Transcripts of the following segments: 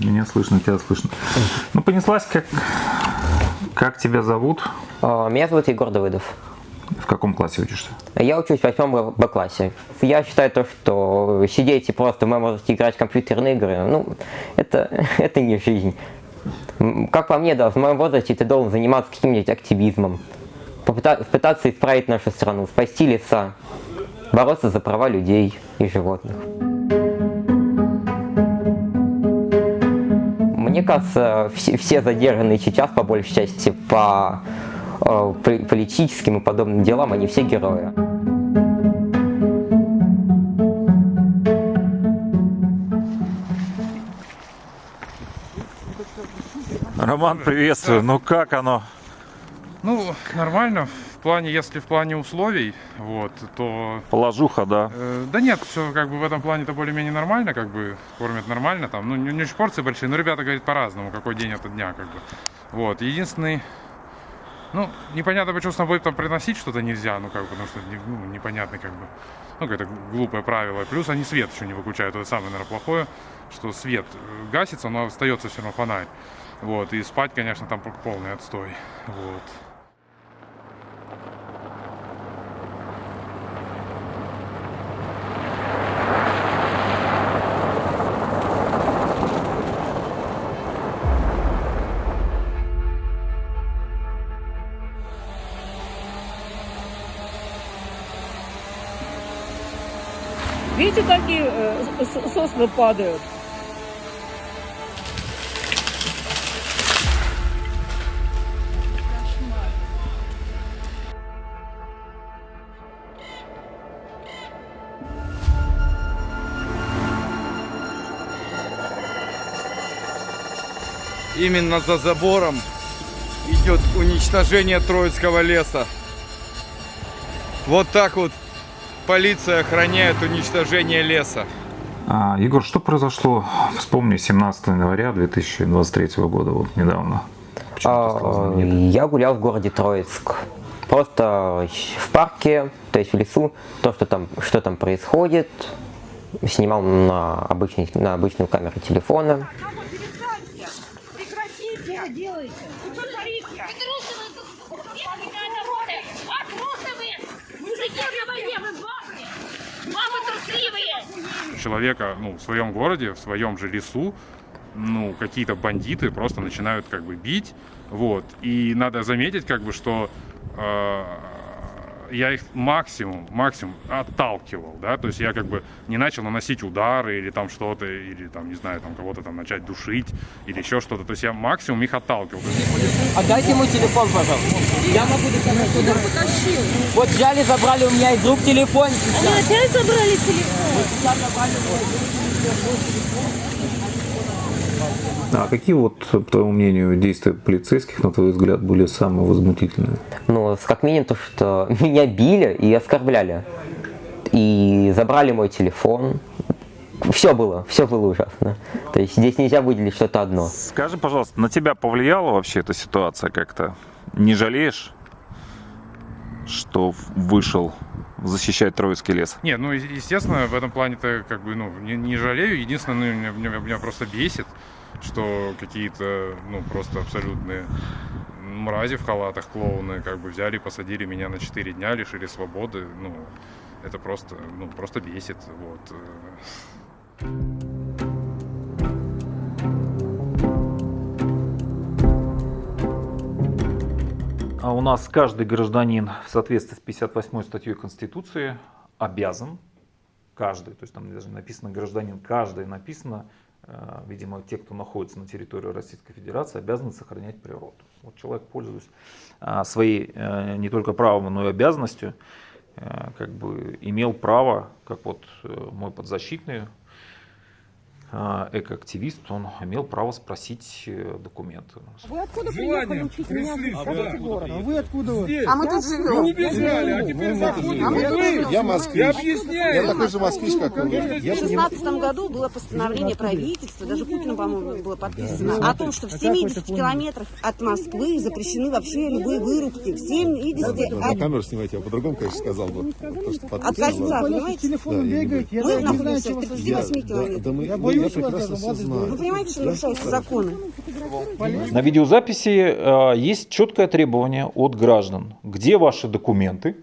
Меня слышно, тебя слышно. Ну, понеслась, как, как тебя зовут? Меня зовут Егор Давыдов. В каком классе учишься? Я учусь в восьмом Б-классе. Я считаю то, что сидеть и просто моем возрасте играть в компьютерные игры, ну, это, это не жизнь. Как по мне, да, в моем возрасте ты должен заниматься каким-нибудь активизмом, попыта- пытаться исправить нашу страну, спасти леса, бороться за права людей и животных. Мне кажется, все, все задержанные сейчас, по большей части, по э, политическим и подобным делам, они все герои. Роман, приветствую. Ну, как оно? Ну, нормально. В плане, если в плане условий, вот, то... Положуха, да. э, да нет, все как бы в этом плане-то более-менее нормально, как бы кормят нормально там. Ну, не, не очень порции большие, но ребята говорят по-разному, какой день это дня, как бы. Вот, единственный... Ну, непонятно, почему с собой там приносить что-то нельзя, ну, как бы, потому что ну, непонятно, как бы, ну, какое-то глупое правило. Плюс они свет еще не выключают, это самое, наверное, плохое, что свет э, гасится, но остается все равно фонарь. Вот, и спать, конечно, там полный отстой. Вот. Видите, какие э, сосны падают? Именно за забором идет уничтожение Троицкого леса. Вот так вот полиция охраняет уничтожение леса. А, Егор, что произошло, вспомни, 17 января 2023 года, вот недавно? Почему ты стал А? Я гулял в городе Троицк. Просто в парке, то есть в лесу, то, что там, что там происходит, снимал на, обычный, на обычную камеру телефона. Прекратите! Что делаете? Вы что творите? А трусы вы! Мужики на войне, вы бабы! Мамы трусливые! Человека ну, в своем городе, в своем же лесу, ну, какие-то бандиты просто начинают как бы бить, вот. И надо заметить, как бы, что э, я их максимум, максимум отталкивал, да, то есть я как бы не начал наносить удары или там что-то, или там, не знаю, там кого-то там начать душить или еще что-то, то есть я максимум их отталкивал. Отдайте мой телефон, пожалуйста. Я могу доказать туда. Вот взяли, забрали у меня из рук телефон. Они опять забрали телефон. А какие вот, по твоему мнению, действия полицейских, на твой взгляд, были самые возмутительные? Ну, как минимум то, что меня били и оскорбляли. И забрали мой телефон. Все было, все было ужасно. То есть здесь нельзя выделить что-то одно. Скажи, пожалуйста, на тебя повлияла вообще эта ситуация как-то? Не жалеешь, что вышел защищать Троицкий лес? Не, ну, естественно, в этом плане-то как бы, ну, не, не жалею. Единственное, ну, меня, меня- меня просто бесит, что какие-то, ну, просто абсолютные мрази в халатах, клоуны, как бы взяли посадили меня на 4 дня, лишили свободы. Ну, это просто, ну, просто бесит, вот. А у нас каждый гражданин в соответствии с 58 статьей Конституции обязан, каждый, то есть там даже написано гражданин, каждый написано, видимо, те, кто находится на территории Российской Федерации, обязаны сохранять природу. Вот человек, пользуясь а, своей э, не только правом, но и обязанностью, э, как бы имел право, как вот э, мой подзащитный э, экоактивист, он имел право спросить э, документы. Вы откуда приехали учить меня? Скажите город. Вы откуда? вы? А мы тут живем. убежали, а теперь заходим. А мы. Я москвич. Я объясняю. Я такой же москвич, как вы. В 2016 году было постановление правительства, даже Путину, по-моему, было подписано, о том, что в 70 километрах от Москвы запрещены вообще любые вырубки. В 70 на от, камеру снимайте, я по-другому, конечно, сказал бы. От кольца, понимаете? Мы находимся в 38 Я- да, километрах. Я прекрасно все Вы знаю. понимаете, что нарушаются законы? На видеозаписи э, есть четкое требование от граждан. Где ваши документы?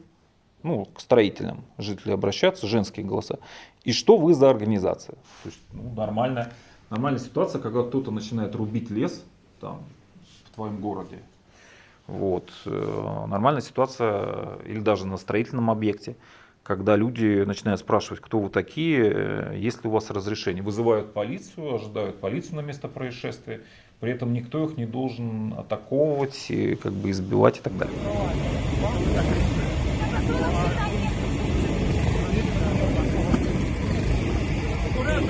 Ну, к строителям жители обращаются, женские голоса. И что вы за организация? То есть, ну, нормальная, нормальная ситуация, когда кто-то начинает рубить лес там, в твоем городе. Вот. э, Нормальная ситуация, или даже на строительном объекте, когда люди начинают спрашивать, кто вы такие, э, есть ли у вас разрешение. Вызывают полицию, ожидают полицию на место происшествия, при этом никто их не должен атаковывать, и, как бы избивать и так далее.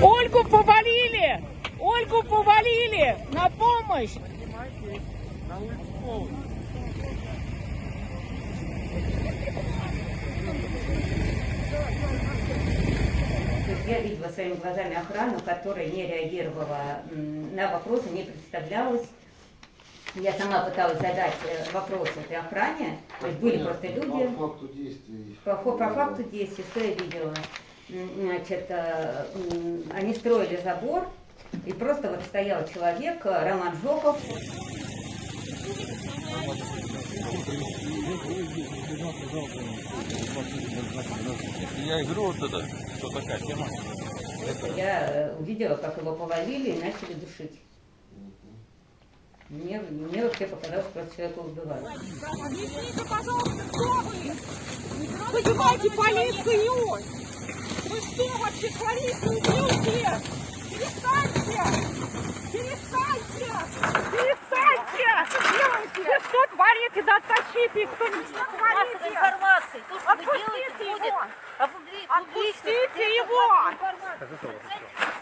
Ольгу повалили! Ольгу повалили! На помощь! То есть я видела своими глазами охрану, которая не реагировала на вопросы, не представлялась. Я сама пыталась задать э, вопросы этой охране, то есть были просто люди. По факту действий. По, по факту действий, что я видела? Значит, э, они строили забор, и просто вот стоял человек, э, Роман Жоков, Я говорю, вот это, что такая тема. я э, увидела, как его повалили и начали душить. Мне, мне вообще показалось, что человека убивают. Объясните, пожалуйста, кто вы? Вызывайте полицию! Вы что вообще творите, ублюдки? Перестаньте! Перестаньте! Перестаньте! Творите? Да оттащите их кто-нибудь! Что творите? информации. То, что вы Отпустите делаете, его! Отпустите его!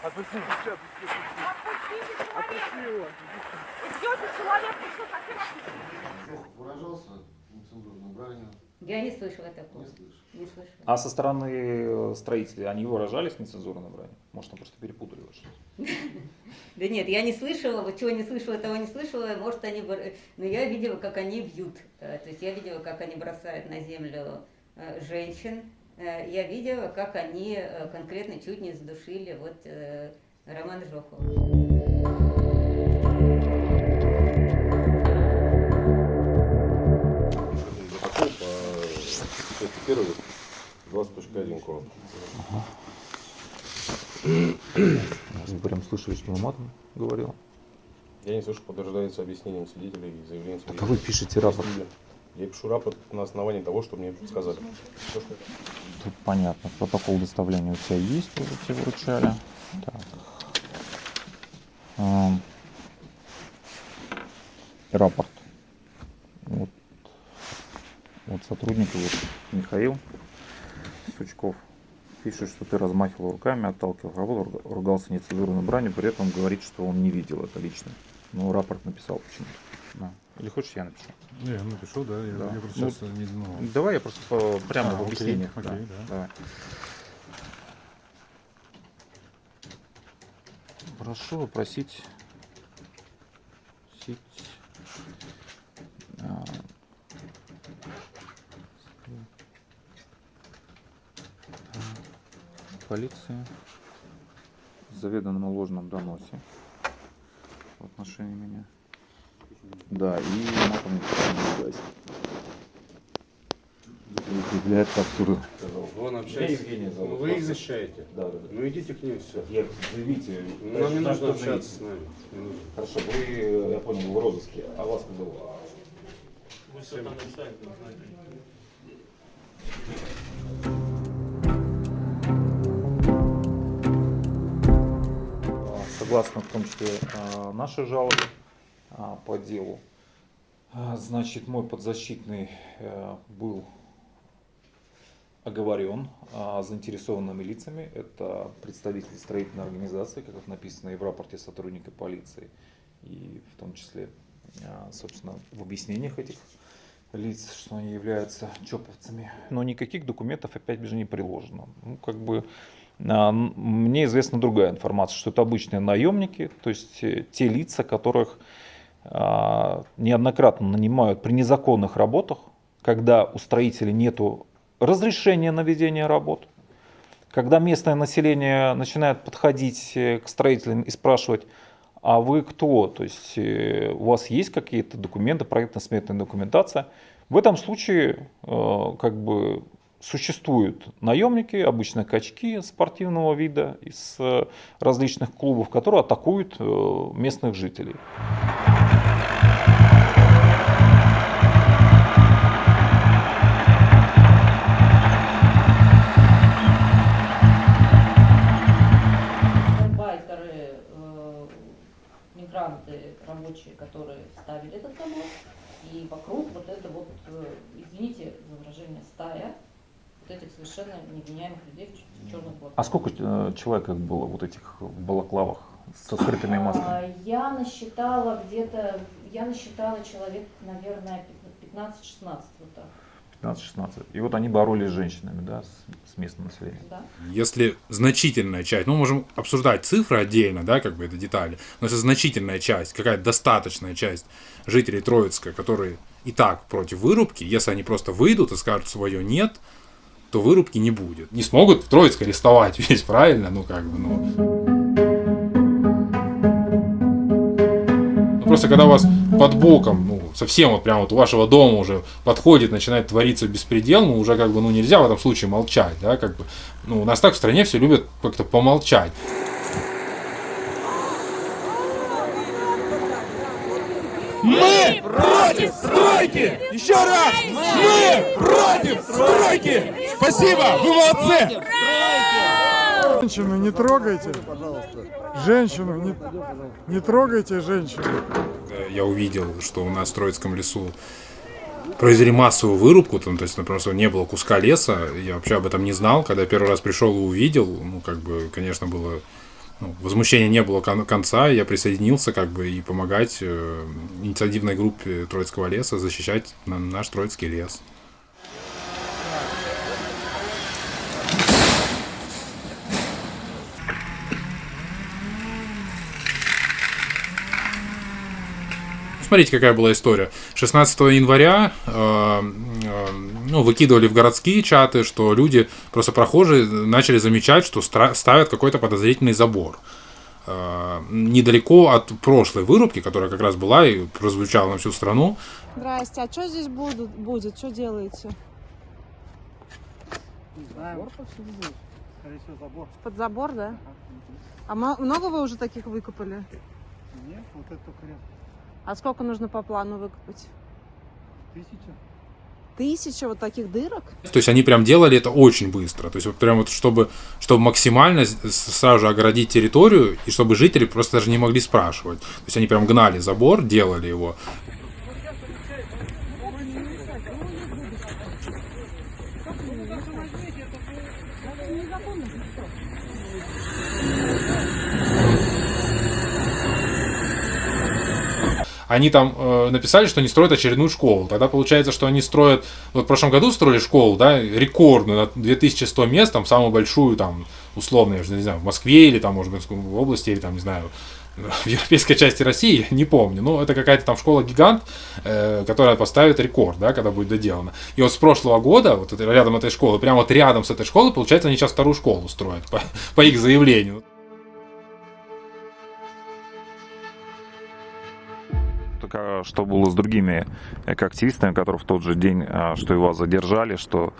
Отпустите, Отпустите человека! Идете человек, что? Выражался нецензурной бранью. Я не слышала такого. Не слышу. Не слышала. А со стороны э, строителей они выражались нецензурной бранью? Может, там просто перепутали вас что-то? Да нет, я не слышала, вот чего не слышала, того не слышала, может они, но я видела, как они бьют, Э, то есть я видела, как они бросают на землю э, женщин, я видела, как они конкретно чуть не задушили вот Романа Жохова. Первой 20.1 КОАП. Мы прям слышали, что он матом говорил. Я не слышу, подтверждается объяснением свидетелей и заявлением свидетелей. вы пишете рапорт. Я пишу рапорт на основании того, что мне сказали. Всё, что- Тут понятно. Протокол доставления у тебя есть, уже тебе вручали. Так. Ам. Рапорт. Вот. Вот сотрудник, вот Михаил Сучков пишет, что ты размахивал руками, отталкивал работу, руга- ругался нецензурной бранью, при этом говорит, что он не видел это лично. Но рапорт написал почему-то. Да. Или хочешь, я напишу? Не, я напишу, да, я, Да. я просто Ну, сейчас не знал. Давай я просто по- прямо А, в окей, объяснениях. окей, да. да. Давай. Прошу опросить сеть а, полиции в заведомо ложном доносе в отношении меня. Да, и матом не. Является абсурдом. Он Я общается. Зовут. Ну, Вы их защищаете. Да, да, да. Ну идите к ним все. Я, заявите. Нам не Наш- нужно общаться заявите. с нами. Не. Хорошо, вы, я понял, вы в розыске, а вас как зовут? А, Согласно в том числе а, нашей жалобы а, по делу, а, значит, мой подзащитный э, был оговорен заинтересованными лицами. Это представители строительной организации, как написано и в рапорте сотрудника полиции, и в том числе, собственно, в объяснениях этих лиц, что они являются чоповцами. Но никаких документов опять же не приложено. Ну, как бы мне известна другая информация, что это обычные наемники, то есть э, те лица, которых а, неоднократно нанимают при незаконных работах, когда у строителей нету разрешения на ведение работ, Когда местное население начинает подходить э, к строителям и спрашивать, а вы кто? То есть э, у вас есть какие-то документы, проектно-сметная документация? В этом случае как бы существуют наемники, обычно качки спортивного вида из э, различных клубов, которые атакуют э, местных жителей. Гастарбайтеры, э, мигранты, рабочие, которые ставили этот забор, и вокруг вот это вот, извините за выражение, стая вот этих совершенно невменяемых людей в, черных. А сколько э, человек было вот этих в балаклавах со скрытыми масками? А, Я насчитала где-то, я насчитала человек, наверное, 15-16 вот так. 15-16. И вот они боролись с женщинами, да, с, с местным населением. Да. Если значительная часть, ну, можем обсуждать цифры отдельно, да, как бы это детали, но если значительная часть, какая-то достаточная часть жителей Троицка, которые и так против вырубки, если они просто выйдут и скажут свое нет, то вырубки не будет. Не смогут в Троицк арестовать весь, правильно? Ну, как бы, ну... Ну, Просто когда у вас под боком, ну, совсем вот прямо вот у вашего дома уже подходит, начинает твориться беспредел, ну, уже как бы, ну, нельзя в этом случае молчать, да, как бы, ну, у нас так в стране все любят как-то помолчать. Мы против стройки! Еще раз! Мы против стройки! Спасибо! Вы молодцы! Женщину не трогайте. Женщину не, не трогайте женщину. Я увидел, что у нас в Троицком лесу произвели массовую вырубку, там, то есть ну, просто не было куска леса, я вообще об этом не знал, когда я первый раз пришел и увидел, ну, как бы, конечно, было, ну, возмущения не было кон- конца, я присоединился, как бы, и помогать э, инициативной группе Троицкого леса защищать на- наш Троицкий лес. Смотрите, какая была история. 16 января э, э, ну, выкидывали в городские чаты, что люди, просто прохожие, начали замечать, что стра- ставят какой-то подозрительный забор. Э, недалеко от прошлой вырубки, которая как раз была и прозвучала на всю страну, Здрасте, а что здесь будут, будет? Что делаете? Скорее всего, забор. Под забор, да? А много вы уже таких выкопали? Нет, вот это только ряд. А сколько нужно по плану выкопать? Тысяча. Тысяча вот таких дырок? То есть они прям делали это очень быстро. То есть вот прям вот чтобы, чтобы максимально сразу же огородить территорию, и чтобы жители просто даже не могли спрашивать. То есть они прям гнали забор, делали его. Они там э, написали, что они строят очередную школу. Тогда получается, что они строят... Вот в прошлом году строили школу, да, рекордную, на 2100 мест, там самую большую, там, условно, я же не знаю, в Москве или там, может быть, в области, или там, не знаю, в европейской части России, не помню. Но это какая-то там школа-гигант, э, которая поставит рекорд, да, когда будет доделана. И вот с прошлого года, вот рядом этой школы, прямо вот рядом с этой школой, получается, они сейчас вторую школу строят по, по их заявлению. Что было с другими активистами, которые в тот же день, а, что вас задержали, что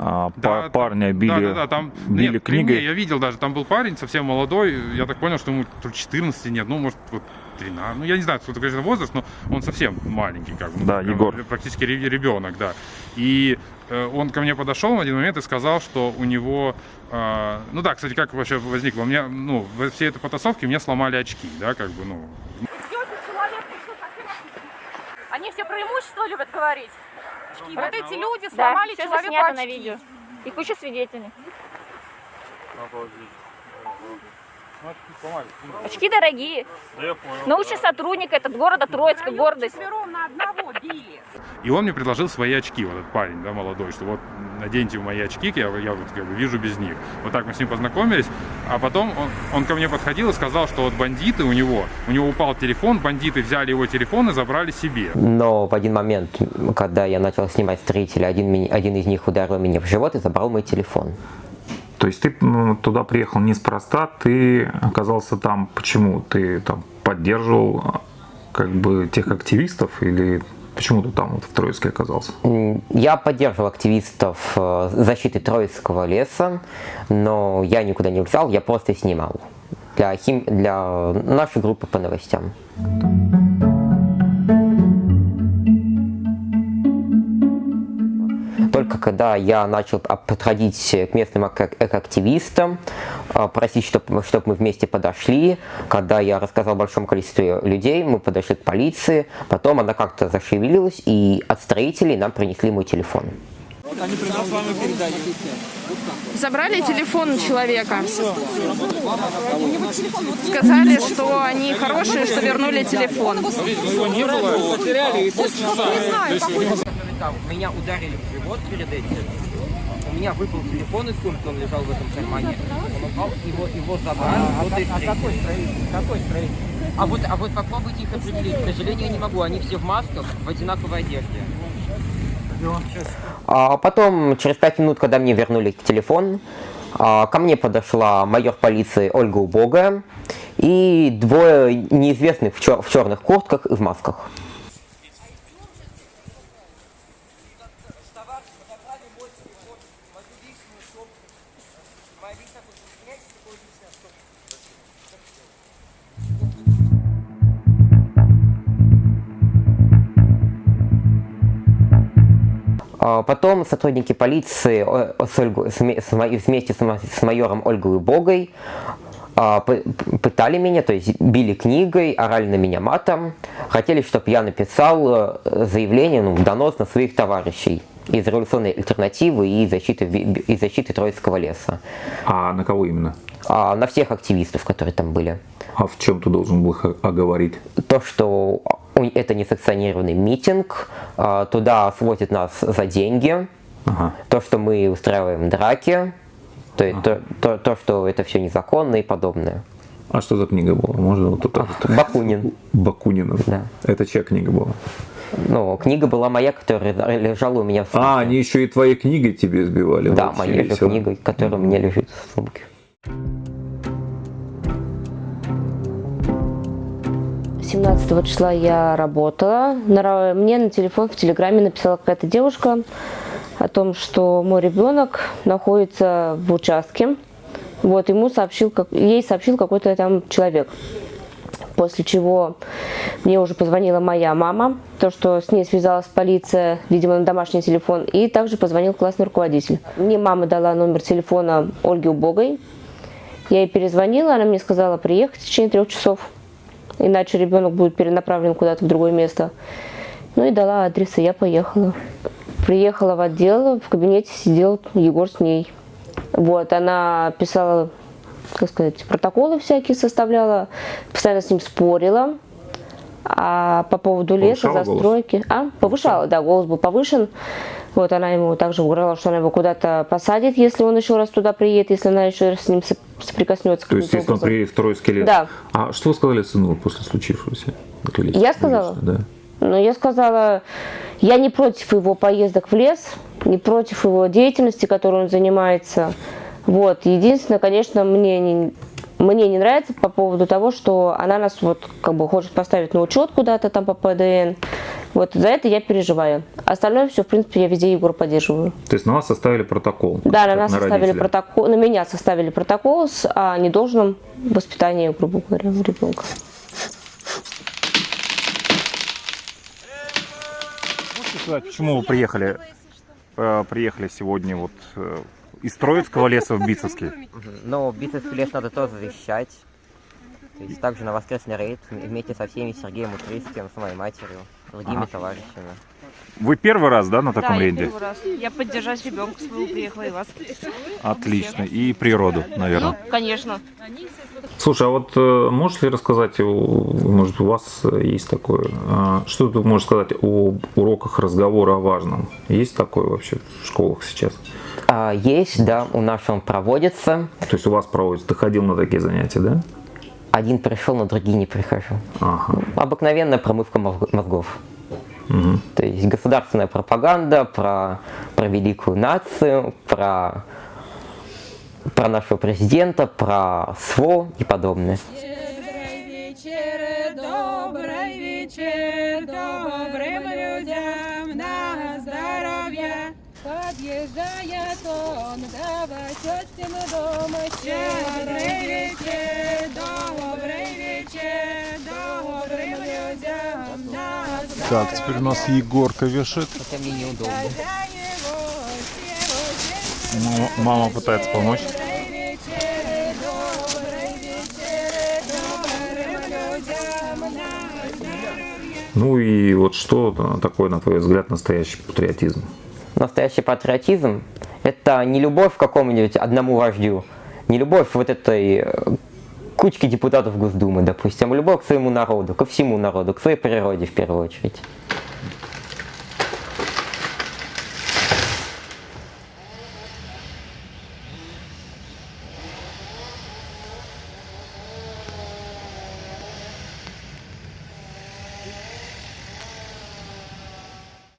а, па- парня били, Да, да, да, там били нет, при мне книгой? я видел даже, там был парень совсем молодой, я так понял, что ему то ли 14 нет, ну, может, вот 13, ну, я не знаю, сколько, конечно, возраст, но он совсем маленький, как бы. Да, прям Егор. Практически ре- ребенок, да. И э, он ко мне подошел в один момент и сказал, что у него, э, ну да, кстати, как вообще возникло, у меня, ну, во всей этой потасовке мне сломали очки, да, как бы, ну, Они все преимущества любят говорить. Вот эти люди Да, сломали всё человеку заснято на очки. видео. И куча свидетелей. Очки дорогие. Научный сотрудник этот города Троицка, гордость. на одного били. И он мне предложил свои очки, вот этот парень, да, молодой, что вот наденьте мои очки, я, я вот как бы вижу без них. Вот так мы с ним познакомились, а потом он, он ко мне подходил и сказал, что вот бандиты у него, у него упал телефон, бандиты взяли его телефон и забрали себе. Но в один момент, когда я начал снимать строителя, один, один из них ударил меня в живот и забрал мой телефон. То есть ты ну, туда приехал неспроста, ты оказался там. Почему? Ты там поддерживал а, как бы тех активистов или почему ты там вот в Троицке оказался? Я поддерживал активистов э, защиты Троицкого леса, но я никуда не влезал, я просто снимал для, хим... для нашей группы по новостям. Когда я начал подходить к местным эко- экоактивистам, а, просить, чтобы мы вместе подошли, когда я рассказал большому количеству людей, мы подошли к полиции, потом она как-то зашевелилась, и от строителей нам принесли мой телефон. Забрали телефон человека. Сказали, что они хорошие, что вернули телефон. Меня ударили в живот перед этим. У меня выпал телефон из сумки, он лежал в этом кармане. Он упал, его, его забрали. вот и встретили. Какой строитель? А вот, а вот попробуйте их определить. К сожалению, я не могу. Они все в масках, в одинаковой одежде. А потом, через пять минут, когда мне вернули телефон, а, ко мне подошла майор полиции Ольга Убогая и двое неизвестных в, чер- в черных куртках и в масках. Потом сотрудники полиции э, с мо- вместе с ма- с майором Ольгой Убогой а, пытали меня, то есть били книгой, орали на меня матом, хотели, чтобы я написал э, заявление, ну, донос на своих товарищей из революционной альтернативы и защиты, и защиты Троицкого леса. А на кого именно? А, на всех активистов, которые там были. А в чем ты должен был оговорить? То, что это несанкционированный митинг, а, туда свозят нас за деньги, то, что мы устраиваем драки, то, есть то, то, то, что это все незаконно и подобное. А что за книга была? Можно вот тут Бакунин. Бакунина. Да. Это чья книга была? Ну, книга была моя, которая лежала у меня в сумке. А, они еще и твоей книгой тебе сбивали. Да, Вообще моей же книгой, которая у меня лежит в сумке. 17 числа я работала. Мне на телефон в Телеграме написала какая-то девушка о том, что мой ребенок находится в участке. Вот, ему сообщил, как, ей сообщил какой-то там человек. После чего мне уже позвонила моя мама, то, что с ней связалась полиция, видимо, на домашний телефон, и также позвонил классный руководитель. Мне мама дала номер телефона Ольги Убогой. Я ей перезвонила, она мне сказала приехать в течение трех часов, иначе ребенок будет перенаправлен куда-то в другое место. Ну и дала адрес, и я поехала. Приехала в отдел, в кабинете сидел Егор с ней. Вот, она писала, как сказать, протоколы всякие составляла, постоянно с ним спорила. А по поводу леса, Повышала голос? застройки... А, повышала, да, голос был повышен. Вот она ему также угрожала, что она его куда-то посадит, если он еще раз туда приедет, если она еще раз с ним соприкоснется. То есть, если он приедет в Троицкий лес. Да. А что вы сказали сыну после случившегося? Лично, Я сказала? лично, да. Но я сказала, я не против его поездок в лес, не против его деятельности, которой он занимается. Вот. Единственное, конечно, мне не, мне не нравится по поводу того, что она нас вот как бы хочет поставить на учет куда-то там по ПДН. Вот за это я переживаю. Остальное все, в принципе, я везде Егора поддерживаю. То есть на вас составили протокол? Да, на нас составили родителя. протокол, на меня составили протокол с о недолжном воспитании, грубо говоря, ребенка. Можете сказать, почему вы приехали, э, приехали сегодня вот э, из Троицкого леса в Бицевский? Но Бицевский лес надо тоже защищать. То есть также на воскресный рейд вместе со всеми Сергеем Утрийским, с моей матерью, другими Ага. товарищами. Вы первый раз, да, на таком да, я рейде? первый раз. Я поддержать ребенка своего приехала и вас. Отлично. И природу, наверное. Ну, конечно. Слушай, а вот э, можешь ли рассказать, может, у вас есть такое, э, что ты можешь сказать о уроках разговора о важном? Есть такое вообще в школах сейчас? А, есть, да, у нас он проводится. То есть у вас проводится, ты ходил на такие занятия, да? Один пришел, на другие не прихожу. Ага. Обыкновенная промывка мозг- мозгов. Мгм. То есть государственная пропаганда про, про великую нацию, про, про нашего президента, про СВО и подобное. Он до тетин дом. Добрый вечер, добрый вечер, добрым людям. Так, теперь у нас Егорка вешает. Это мне неудобно. Мама, мама пытается помочь. Ну и вот что такое, на твой взгляд, настоящий патриотизм? Настоящий патриотизм – это не любовь к какому-нибудь одному вождю, не любовь вот этой э, кучки депутатов Госдумы, допустим, а любовь к своему народу, ко всему народу, к своей природе в первую очередь.